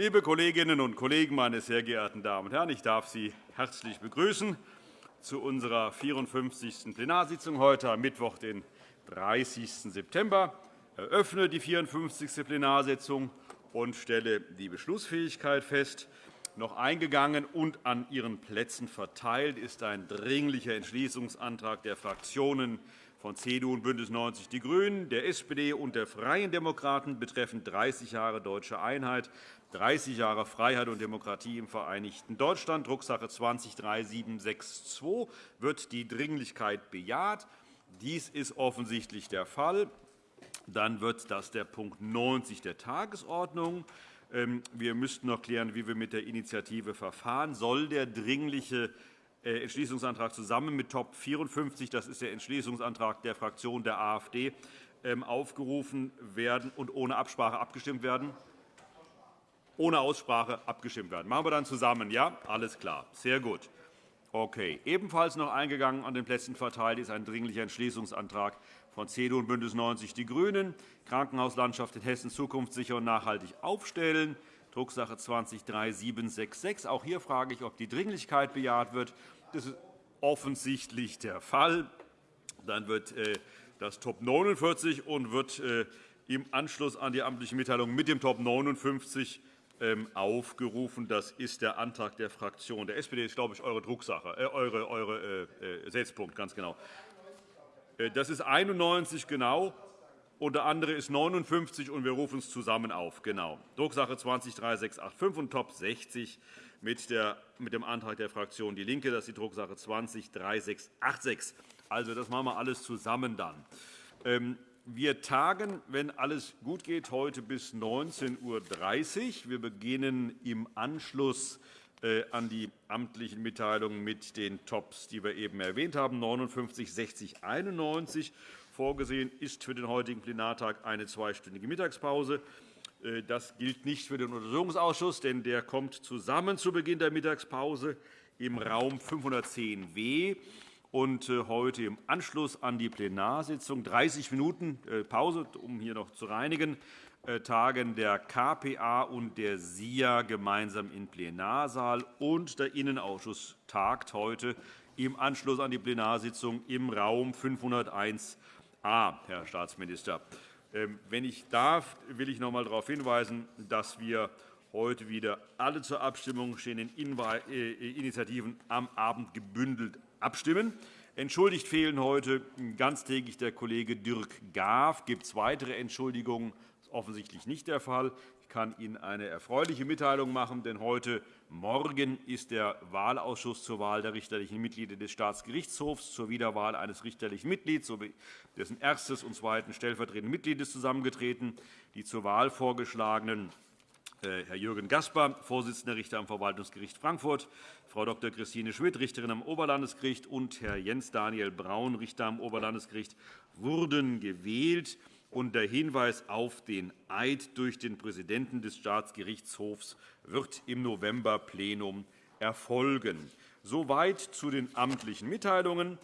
Liebe Kolleginnen und Kollegen, meine sehr geehrten Damen und Herren! Ich darf Sie herzlich begrüßen zu unserer 54. Plenarsitzung heute am Mittwoch, den 30. September. Ich eröffne die 54. Plenarsitzung und stelle die Beschlussfähigkeit fest. Noch eingegangen und an Ihren Plätzen verteilt ist ein Dringlicher Entschließungsantrag der Fraktionen von CDU und BÜNDNIS 90 die GRÜNEN, der SPD und der Freien Demokraten betreffend 30 Jahre deutsche Einheit, 30 Jahre Freiheit und Demokratie im Vereinigten Deutschland, Drucksache 20-3762, wird die Dringlichkeit bejaht. Dies ist offensichtlich der Fall. Dann wird das der Punkt 90 der Tagesordnung. Ähm, wir müssten noch klären, wie wir mit der Initiative verfahren. Soll der Dringliche Entschließungsantrag zusammen mit Top 54, das ist der Entschließungsantrag der Fraktion der AfD, ähm, aufgerufen werden und ohne Absprache abgestimmt werden? Ohne Aussprache abgestimmt werden. Machen wir dann zusammen, ja? Alles klar. Sehr gut. Okay. Ebenfalls noch eingegangen an den Plätzen verteilt ist ein Dringlicher Entschließungsantrag von CDU und BÜNDNIS 90 die GRÜNEN, Krankenhauslandschaft in Hessen zukunftssicher und nachhaltig aufstellen. Drucksache 20-3766. Auch hier frage ich, ob die Dringlichkeit bejaht wird. Das ist offensichtlich der Fall. Dann wird äh, das Top 49 und wird äh, im Anschluss an die amtliche Mitteilung mit dem Top 59 ähm, aufgerufen. Das ist der Antrag der Fraktion der SPD. Das ist, glaube ich, eure Drucksache, äh, eure, eure äh, Setzpunkt, ganz genau. Das ist 91 genau und der andere ist 59, und wir rufen es zusammen auf. Genau. Drucksache 20-3685 und Top 60 mit, dem Antrag der Fraktion DIE LINKE. Das ist die Drucksache 20-3686. Also, das machen wir alles zusammen dann. Ähm, wir tagen, wenn alles gut geht, heute bis 19.30 Uhr. Wir beginnen im Anschluss äh, an die amtlichen Mitteilungen mit den Tops, die wir eben erwähnt haben, 59, 60, 91. Vorgesehen ist für den heutigen Plenartag eine zweistündige Mittagspause. Äh, das gilt nicht für den Untersuchungsausschuss, denn der kommt zusammen zu Beginn der Mittagspause im Raum 510w und äh, heute im Anschluss an die Plenarsitzung 30 Minuten äh, Pause, um hier noch zu reinigen, tagen der KPA und der SIA gemeinsam im Plenarsaal, und der Innenausschuss tagt heute im Anschluss an die Plenarsitzung im Raum 501 A, Herr Staatsminister. Ähm, wenn ich darf, will ich noch einmal darauf hinweisen, dass wir heute wieder alle zur Abstimmung stehenden äh, Initiativen am Abend gebündelt abstimmen. Entschuldigt fehlen heute ganztägig der Kollege Dirk Gaaf. Gibt es weitere Entschuldigungen? Offensichtlich nicht der Fall kann Ihnen eine erfreuliche Mitteilung machen, denn heute Morgen ist der Wahlausschuss zur Wahl der richterlichen Mitglieder des Staatsgerichtshofs zur Wiederwahl eines richterlichen Mitglieds sowie dessen erstes und zweiten stellvertretenden Mitgliedes zusammengetreten. Die zur Wahl vorgeschlagenen äh, Herr Jürgen Gasper, Vorsitzender Richter am Verwaltungsgericht Frankfurt, Frau Dr. Christine Schmidt, Richterin am Oberlandesgericht, und Herr Jens Daniel Braun, Richter am Oberlandesgericht, wurden gewählt der Hinweis auf den Eid durch den Präsidenten des Staatsgerichtshofs wird im Novemberplenum erfolgen. Soweit zu den amtlichen Mitteilungen.